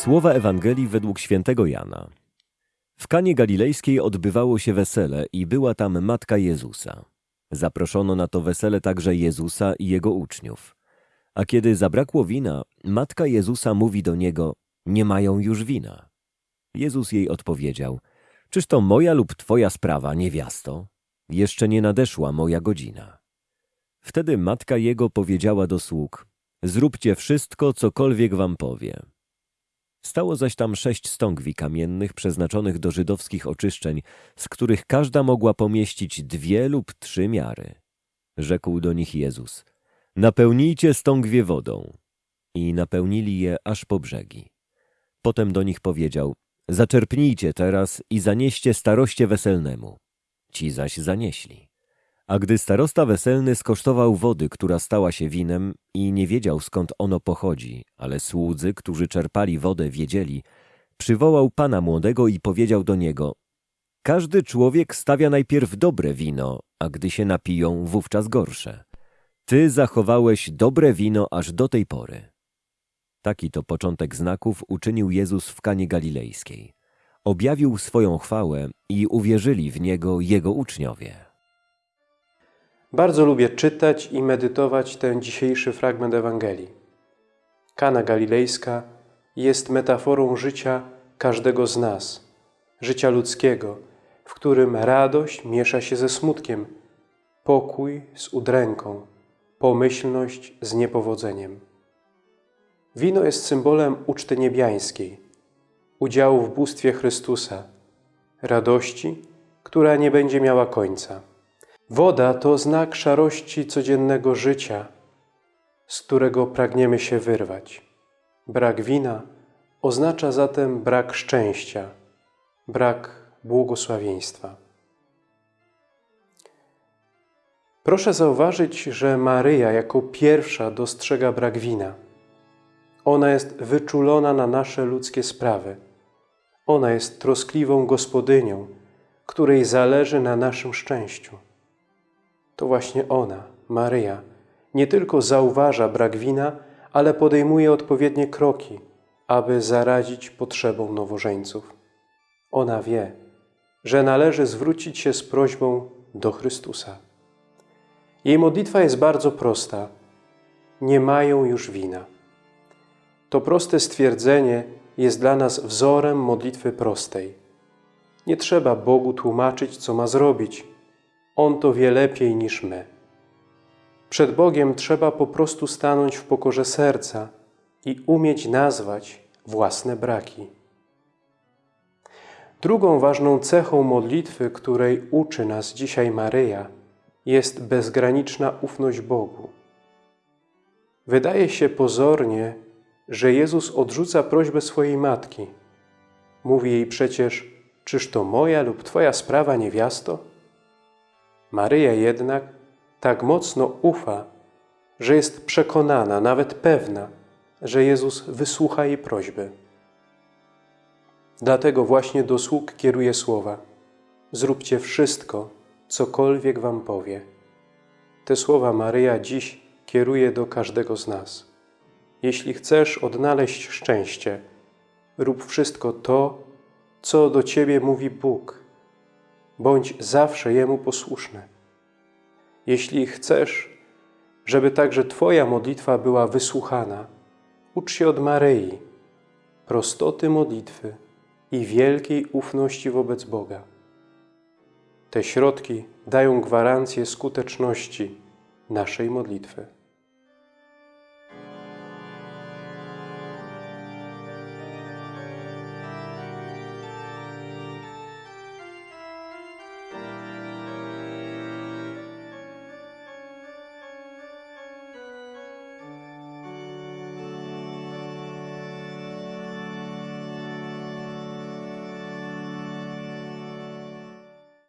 Słowa Ewangelii według świętego Jana. W Kanie Galilejskiej odbywało się wesele i była tam matka Jezusa. Zaproszono na to wesele także Jezusa i jego uczniów. A kiedy zabrakło wina, matka Jezusa mówi do niego, nie mają już wina. Jezus jej odpowiedział, czyż to moja lub twoja sprawa, niewiasto? Jeszcze nie nadeszła moja godzina. Wtedy matka jego powiedziała do sług, zróbcie wszystko, cokolwiek wam powie. Stało zaś tam sześć stągwi kamiennych przeznaczonych do żydowskich oczyszczeń, z których każda mogła pomieścić dwie lub trzy miary. Rzekł do nich Jezus, napełnijcie stągwie wodą. I napełnili je aż po brzegi. Potem do nich powiedział, zaczerpnijcie teraz i zanieście staroście weselnemu. Ci zaś zanieśli. A gdy starosta weselny skosztował wody, która stała się winem i nie wiedział skąd ono pochodzi, ale słudzy, którzy czerpali wodę, wiedzieli, przywołał pana młodego i powiedział do niego Każdy człowiek stawia najpierw dobre wino, a gdy się napiją, wówczas gorsze. Ty zachowałeś dobre wino aż do tej pory. Taki to początek znaków uczynił Jezus w Kanie Galilejskiej. Objawił swoją chwałę i uwierzyli w Niego Jego uczniowie. Bardzo lubię czytać i medytować ten dzisiejszy fragment Ewangelii. Kana Galilejska jest metaforą życia każdego z nas, życia ludzkiego, w którym radość miesza się ze smutkiem, pokój z udręką, pomyślność z niepowodzeniem. Wino jest symbolem uczty niebiańskiej, udziału w bóstwie Chrystusa, radości, która nie będzie miała końca. Woda to znak szarości codziennego życia, z którego pragniemy się wyrwać. Brak wina oznacza zatem brak szczęścia, brak błogosławieństwa. Proszę zauważyć, że Maryja jako pierwsza dostrzega brak wina. Ona jest wyczulona na nasze ludzkie sprawy. Ona jest troskliwą gospodynią, której zależy na naszym szczęściu to właśnie ona, Maryja, nie tylko zauważa brak wina, ale podejmuje odpowiednie kroki, aby zaradzić potrzebom nowożeńców. Ona wie, że należy zwrócić się z prośbą do Chrystusa. Jej modlitwa jest bardzo prosta. Nie mają już wina. To proste stwierdzenie jest dla nas wzorem modlitwy prostej. Nie trzeba Bogu tłumaczyć, co ma zrobić – on to wie lepiej niż my. Przed Bogiem trzeba po prostu stanąć w pokorze serca i umieć nazwać własne braki. Drugą ważną cechą modlitwy, której uczy nas dzisiaj Maryja, jest bezgraniczna ufność Bogu. Wydaje się pozornie, że Jezus odrzuca prośbę swojej matki. Mówi jej przecież, czyż to moja lub Twoja sprawa, niewiasto? Maryja jednak tak mocno ufa, że jest przekonana, nawet pewna, że Jezus wysłucha jej prośby. Dlatego właśnie do sług kieruje słowa Zróbcie wszystko, cokolwiek wam powie. Te słowa Maryja dziś kieruje do każdego z nas. Jeśli chcesz odnaleźć szczęście, rób wszystko to, co do Ciebie mówi Bóg – bądź zawsze Jemu posłuszny. Jeśli chcesz, żeby także Twoja modlitwa była wysłuchana, ucz się od Maryi, prostoty modlitwy i wielkiej ufności wobec Boga. Te środki dają gwarancję skuteczności naszej modlitwy.